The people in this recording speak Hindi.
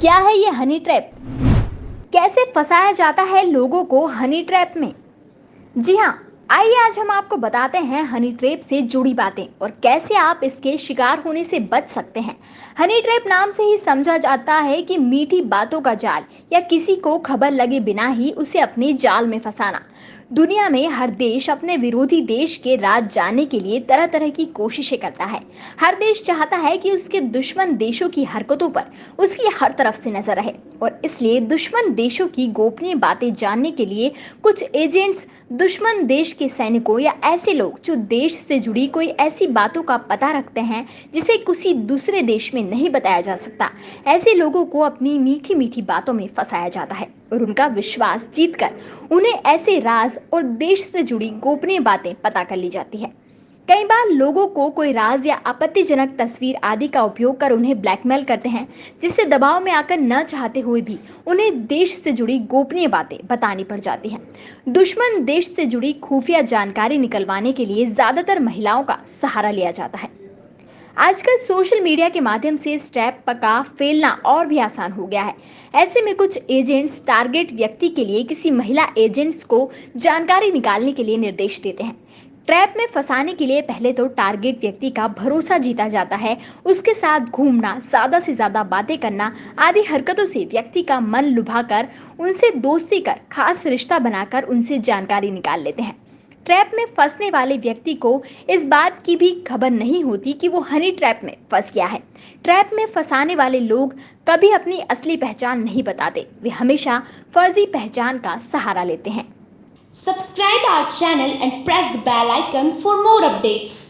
क्या है ये हनी ट्रैप कैसे फंसाया जाता है लोगों को हनी ट्रैप में? जी हाँ आइए आज हम आपको बताते हैं हनी ट्रैप से जुड़ी बातें और कैसे आप इसके शिकार होने से बच सकते हैं। हनी ट्रैप नाम से ही समझा जाता है कि मीठी बातों का जाल या किसी को खबर लगे बिना ही उसे अपने जाल में फंसाना। दुनिया में हर देश अपने विरोधी देश के राज जाने के लिए तरह तरह की कोशिशें करता है। हर देश चाहता है कि उसके दुश्मन देशों की हरकतों पर उसकी हर तरफ़ से नज़र रहे। और इसलिए दुश्मन देशों की गोपनीय बातें जानने के लिए कुछ एजेंट्स दुश्मन देश के सैनिकों या ऐसे लोग जो देश से जुड़ी कोई ऐसी बातों का पता रखते हैं, जिसे किसी दूसरे देश में नहीं बताया जा सकता। ऐसे लोगों को अपनी मीठी मीठी बातों में फंसाया जाता है और उनका विश्वास जीतकर उन्हें ऐसे राज और देश से जुड़ी गोपनीय बातें पता कर ली जाती है। कई बार लोगों को कोई राज या आपत्तिजनक तस्वीर आदि का उपयोग कर उन्हें ब्लैकमेल करते हैं, जिससे दबाव में आकर न चाहते हुए भी उन्हें देश से जुड़ी गोपनीय बातें बतानी पड़ जाती हैं। दुश्मन देश से जुड़ी खुफिया जानकारी निकलवाने के लिए ज़्यादातर महिलाओं का सहारा लिया जाता है। आजकल सोशल मीडिया के माध्यम से स्टेप पका, फेलना और भी आसान हो गया है। ऐसे में कुछ एजेंट्स टारगेट व्यक्ति के लिए किसी महिला एजेंट्स को जानकारी निकालने के लिए निर्देश देते हैं। ट्रैप में फंसाने के लिए पहले तो टारगेट व्यक्ति का भरोसा जीता जाता है। उसके साथ घूमना, ज़्यादा से ज़्यादा बातें करना आदि हरकतों से व्यक्ति का मन लुभाकर, उनसे दोस्ती कर, खास रिश्ता बनाकर उनसे जानकारी निकाल लेते हैं। ट्रैप में फंसने वाले व्यक्ति को इस बात की भी खबर नहीं होती कि वो हनी ट्रैप में फंस गया है। ट्रैप में फंसाने वाले लोग कभी अपनी असली पहचान नहीं बताते। वे हमेशा फर्जी पहचान का सहारा लेते हैं। Subscribe our channel and press the bell icon for more updates.